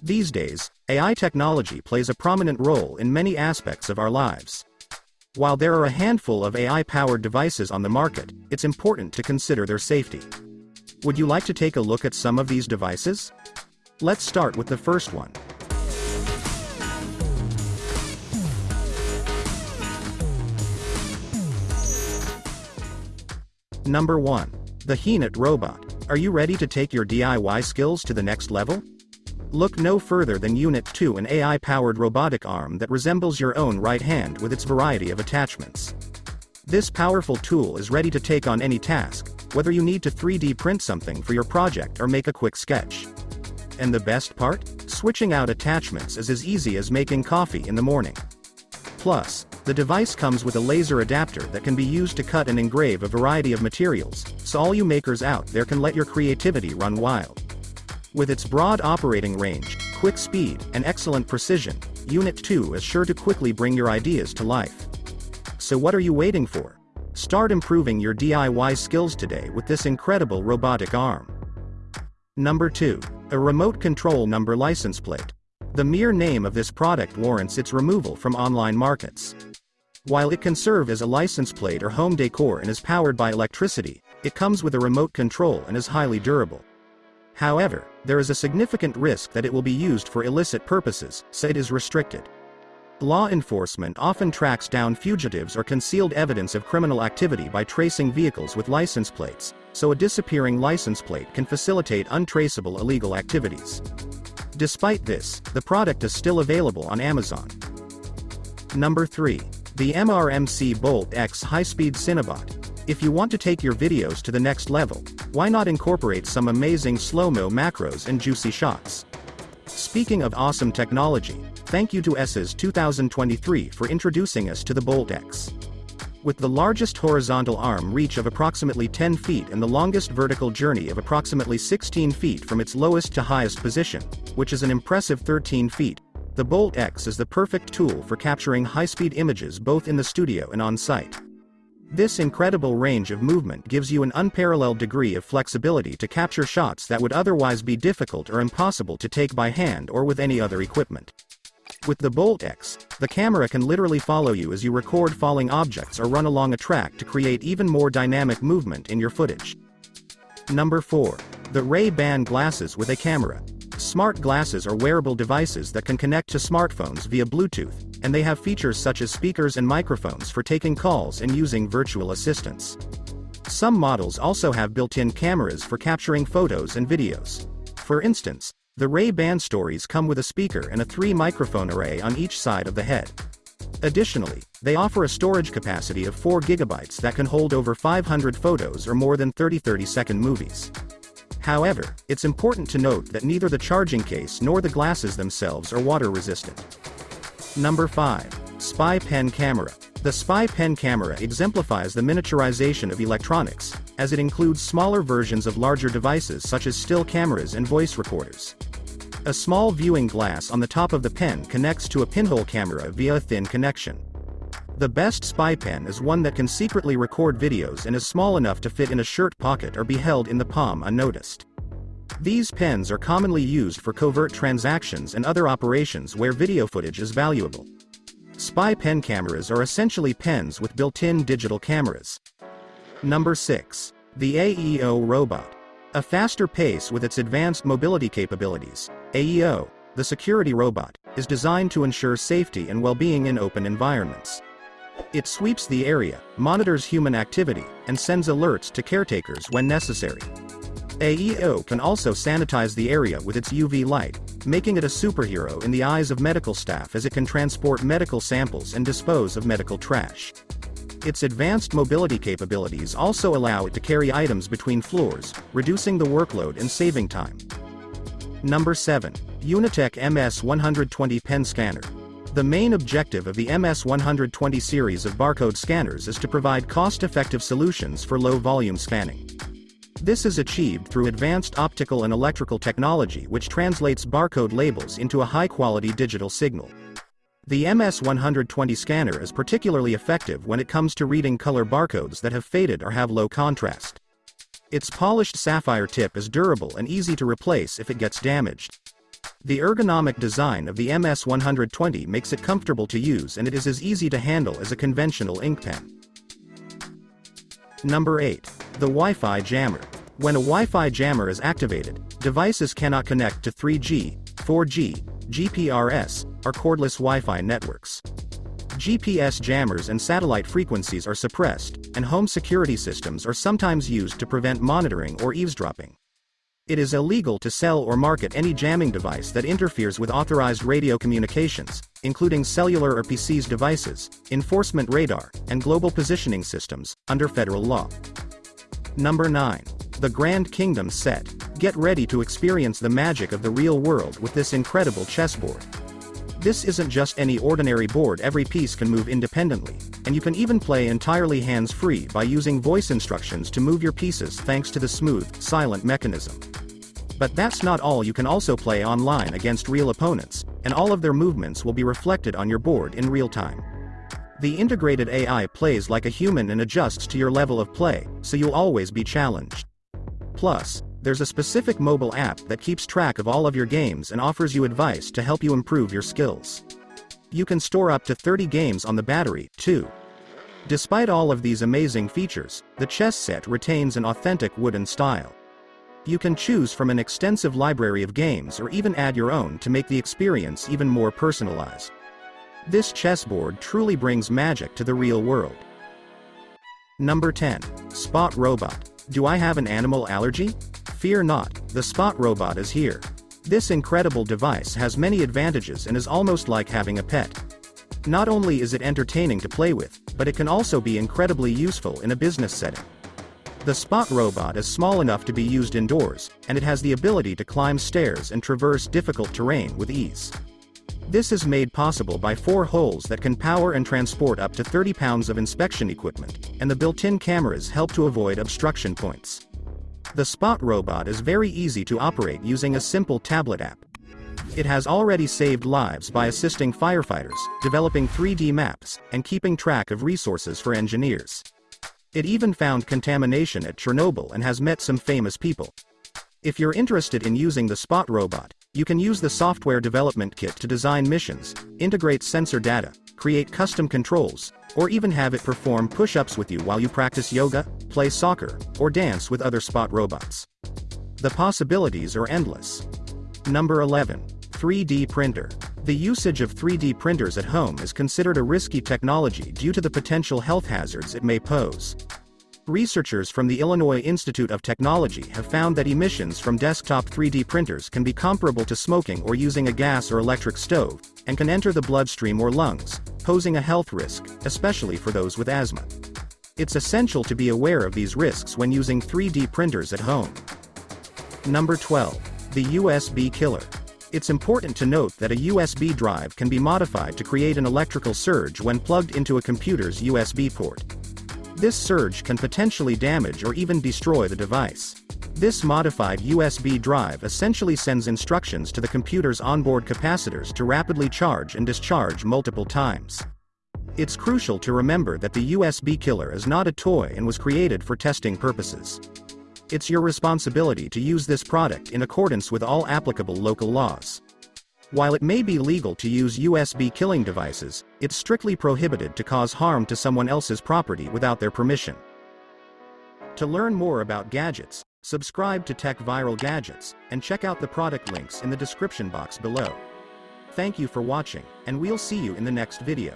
These days, AI technology plays a prominent role in many aspects of our lives. While there are a handful of AI-powered devices on the market, it's important to consider their safety. Would you like to take a look at some of these devices? Let's start with the first one. Number 1. The Huenit Robot. Are you ready to take your DIY skills to the next level? Look no further than Unit 2 an AI-powered robotic arm that resembles your own right hand with its variety of attachments. This powerful tool is ready to take on any task, whether you need to 3D print something for your project or make a quick sketch. And the best part? Switching out attachments is as easy as making coffee in the morning. Plus, the device comes with a laser adapter that can be used to cut and engrave a variety of materials, so all you makers out there can let your creativity run wild. With its broad operating range, quick speed, and excellent precision, Unit 2 is sure to quickly bring your ideas to life. So what are you waiting for? Start improving your DIY skills today with this incredible robotic arm. Number 2. A remote control number license plate. The mere name of this product warrants its removal from online markets. While it can serve as a license plate or home decor and is powered by electricity, it comes with a remote control and is highly durable. However, there is a significant risk that it will be used for illicit purposes, so it is restricted. Law enforcement often tracks down fugitives or concealed evidence of criminal activity by tracing vehicles with license plates, so a disappearing license plate can facilitate untraceable illegal activities. Despite this, the product is still available on Amazon. Number 3. The MRMC Bolt X High-Speed Cinebot. If you want to take your videos to the next level, why not incorporate some amazing slow-mo macros and juicy shots? Speaking of awesome technology, thank you to CES 2023 for introducing us to the Bolt X. With the largest horizontal arm reach of approximately 10 feet and the longest vertical journey of approximately 16 feet from its lowest to highest position, which is an impressive 13 feet, the Bolt X is the perfect tool for capturing high-speed images both in the studio and on-site. This incredible range of movement gives you an unparalleled degree of flexibility to capture shots that would otherwise be difficult or impossible to take by hand or with any other equipment. With the Bolt X, the camera can literally follow you as you record falling objects or run along a track to create even more dynamic movement in your footage. Number 4. The Ray-Ban glasses with a camera. Smart glasses are wearable devices that can connect to smartphones via Bluetooth, and they have features such as speakers and microphones for taking calls and using virtual assistants. Some models also have built-in cameras for capturing photos and videos. For instance, the Ray-Ban Stories come with a speaker and a three-microphone array on each side of the head. Additionally, they offer a storage capacity of 4 gigabytes that can hold over 500 photos or more than 30 30-second movies. However, it's important to note that neither the charging case nor the glasses themselves are water resistant. Number 5. Spy Pen Camera. The Spy Pen camera exemplifies the miniaturization of electronics, as it includes smaller versions of larger devices such as still cameras and voice recorders. A small viewing glass on the top of the pen connects to a pinhole camera via a thin connection. The best spy pen is one that can secretly record videos and is small enough to fit in a shirt pocket or be held in the palm unnoticed. These pens are commonly used for covert transactions and other operations where video footage is valuable. Spy pen cameras are essentially pens with built-in digital cameras. Number 6. The AEO Robot. A faster pace with its advanced mobility capabilities, AEO, the security robot, is designed to ensure safety and well-being in open environments. It sweeps the area, monitors human activity, and sends alerts to caretakers when necessary. AEO can also sanitize the area with its UV light, making it a superhero in the eyes of medical staff as it can transport medical samples and dispose of medical trash. Its advanced mobility capabilities also allow it to carry items between floors, reducing the workload and saving time. Number 7. Unitech MS-120 Pen Scanner. The main objective of the MS-120 series of barcode scanners is to provide cost-effective solutions for low-volume scanning. This is achieved through advanced optical and electrical technology which translates barcode labels into a high-quality digital signal. The MS-120 scanner is particularly effective when it comes to reading color barcodes that have faded or have low contrast. Its polished sapphire tip is durable and easy to replace if it gets damaged. The ergonomic design of the MS-120 makes it comfortable to use and it is as easy to handle as a conventional ink pen. Number 8. The Wi-Fi Jammer. When a Wi-Fi jammer is activated, devices cannot connect to 3G, 4G, GPRS, or cordless Wi-Fi networks. GPS jammers and satellite frequencies are suppressed, and home security systems are sometimes used to prevent monitoring or eavesdropping. It is illegal to sell or market any jamming device that interferes with authorized radio communications, including cellular or PCS devices, enforcement radar, and global positioning systems, under federal law. Number 9. The Grand Kingdom set. Get ready to experience the magic of the real world with this incredible chessboard. This isn't just any ordinary board every piece can move independently, and you can even play entirely hands-free by using voice instructions to move your pieces thanks to the smooth, silent mechanism. But that's not all you can also play online against real opponents, and all of their movements will be reflected on your board in real time. The integrated AI plays like a human and adjusts to your level of play, so you'll always be challenged. Plus, there's a specific mobile app that keeps track of all of your games and offers you advice to help you improve your skills. You can store up to 30 games on the battery, too. Despite all of these amazing features, the chess set retains an authentic wooden style. You can choose from an extensive library of games or even add your own to make the experience even more personalized. This chessboard truly brings magic to the real world. Number 10. Spot Robot. Do I have an animal allergy? Fear not, the Spot robot is here. This incredible device has many advantages and is almost like having a pet. Not only is it entertaining to play with, but it can also be incredibly useful in a business setting. The Spot robot is small enough to be used indoors, and it has the ability to climb stairs and traverse difficult terrain with ease. This is made possible by four holes that can power and transport up to 30 pounds of inspection equipment, and the built-in cameras help to avoid obstruction points. The Spot robot is very easy to operate using a simple tablet app. It has already saved lives by assisting firefighters, developing 3D maps, and keeping track of resources for engineers. It even found contamination at Chernobyl and has met some famous people. If you're interested in using the Spot robot, you can use the software development kit to design missions, integrate sensor data, create custom controls, or even have it perform push-ups with you while you practice yoga, play soccer, or dance with other Spot robots. The possibilities are endless. Number 11. 3D Printer. The usage of 3D printers at home is considered a risky technology due to the potential health hazards it may pose. Researchers from the Illinois Institute of Technology have found that emissions from desktop 3D printers can be comparable to smoking or using a gas or electric stove, and can enter the bloodstream or lungs, posing a health risk, especially for those with asthma. It's essential to be aware of these risks when using 3D printers at home. Number 12. The USB Killer. It's important to note that a USB drive can be modified to create an electrical surge when plugged into a computer's USB port. This surge can potentially damage or even destroy the device. This modified USB drive essentially sends instructions to the computer's onboard capacitors to rapidly charge and discharge multiple times. It's crucial to remember that the USB killer is not a toy and was created for testing purposes. It's your responsibility to use this product in accordance with all applicable local laws. While it may be legal to use USB killing devices, it's strictly prohibited to cause harm to someone else's property without their permission. To learn more about gadgets, subscribe to Tech Viral Gadgets, and check out the product links in the description box below. Thank you for watching, and we'll see you in the next video.